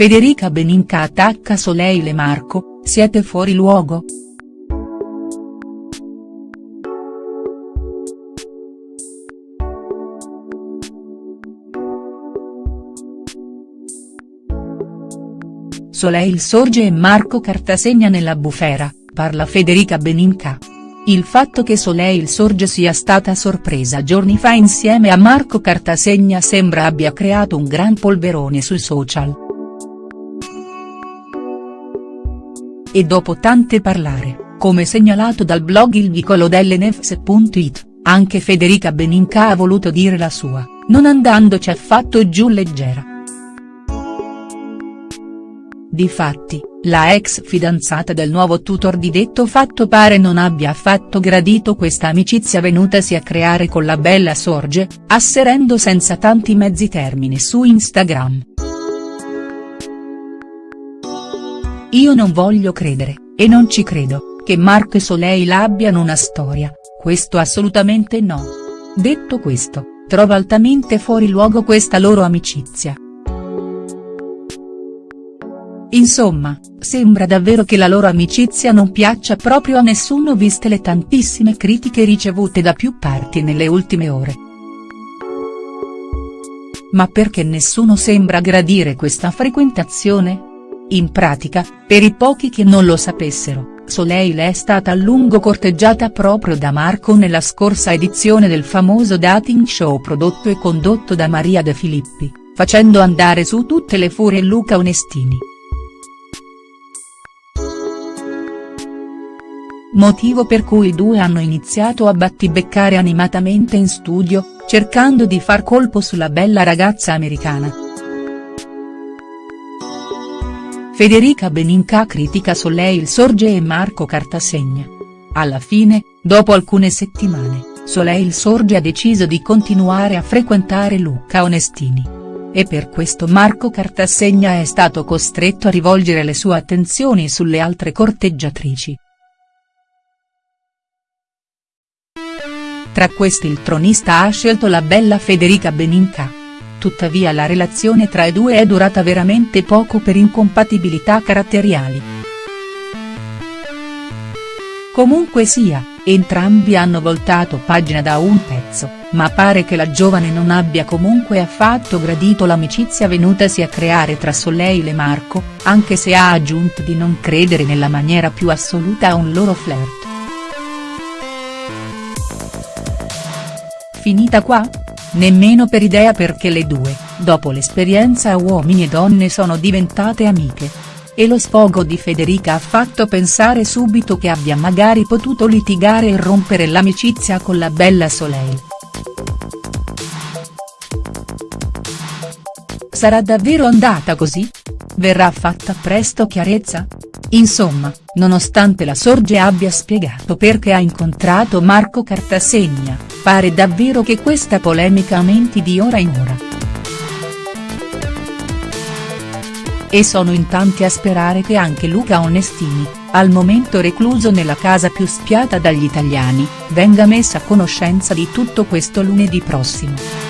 Federica Beninca attacca Soleil e Marco, siete fuori luogo?. Soleil sorge e Marco Cartasegna nella bufera, parla Federica Beninca. Il fatto che Soleil Sorge sia stata sorpresa giorni fa insieme a Marco Cartasegna sembra abbia creato un gran polverone sui social. E dopo tante parlare, come segnalato dal blog Il Vicolo delle Nefs.it, anche Federica Beninca ha voluto dire la sua, non andandoci affatto giù leggera. Difatti, la ex fidanzata del nuovo tutor di detto fatto pare non abbia affatto gradito questa amicizia venutasi a creare con la bella Sorge, asserendo senza tanti mezzi termini su Instagram. Io non voglio credere, e non ci credo, che Marco e Soleil abbiano una storia, questo assolutamente no. Detto questo, trovo altamente fuori luogo questa loro amicizia. Insomma, sembra davvero che la loro amicizia non piaccia proprio a nessuno viste le tantissime critiche ricevute da più parti nelle ultime ore. Ma perché nessuno sembra gradire questa frequentazione? In pratica, per i pochi che non lo sapessero, Soleil è stata a lungo corteggiata proprio da Marco nella scorsa edizione del famoso dating show prodotto e condotto da Maria De Filippi, facendo andare su tutte le furie Luca Onestini. motivo per cui i due hanno iniziato a battibeccare animatamente in studio, cercando di far colpo sulla bella ragazza americana. Federica Beninca critica Soleil Sorge e Marco Cartasegna. Alla fine, dopo alcune settimane, Soleil Sorge ha deciso di continuare a frequentare Luca Onestini. E per questo Marco Cartasegna è stato costretto a rivolgere le sue attenzioni sulle altre corteggiatrici. Tra questi il tronista ha scelto la bella Federica Beninca. Tuttavia la relazione tra i due è durata veramente poco per incompatibilità caratteriali. Comunque sia, entrambi hanno voltato pagina da un pezzo, ma pare che la giovane non abbia comunque affatto gradito l'amicizia venutasi a creare tra Soleil e Marco, anche se ha aggiunto di non credere nella maniera più assoluta a un loro flirt. Finita qua? Nemmeno per idea perché le due, dopo l'esperienza uomini e donne sono diventate amiche. E lo sfogo di Federica ha fatto pensare subito che abbia magari potuto litigare e rompere l'amicizia con la bella Soleil. Sarà davvero andata così? Verrà fatta presto chiarezza? Insomma, nonostante la Sorge abbia spiegato perché ha incontrato Marco Cartasegna, pare davvero che questa polemica aumenti di ora in ora. E sono in tanti a sperare che anche Luca Onestini, al momento recluso nella casa più spiata dagli italiani, venga messa a conoscenza di tutto questo lunedì prossimo.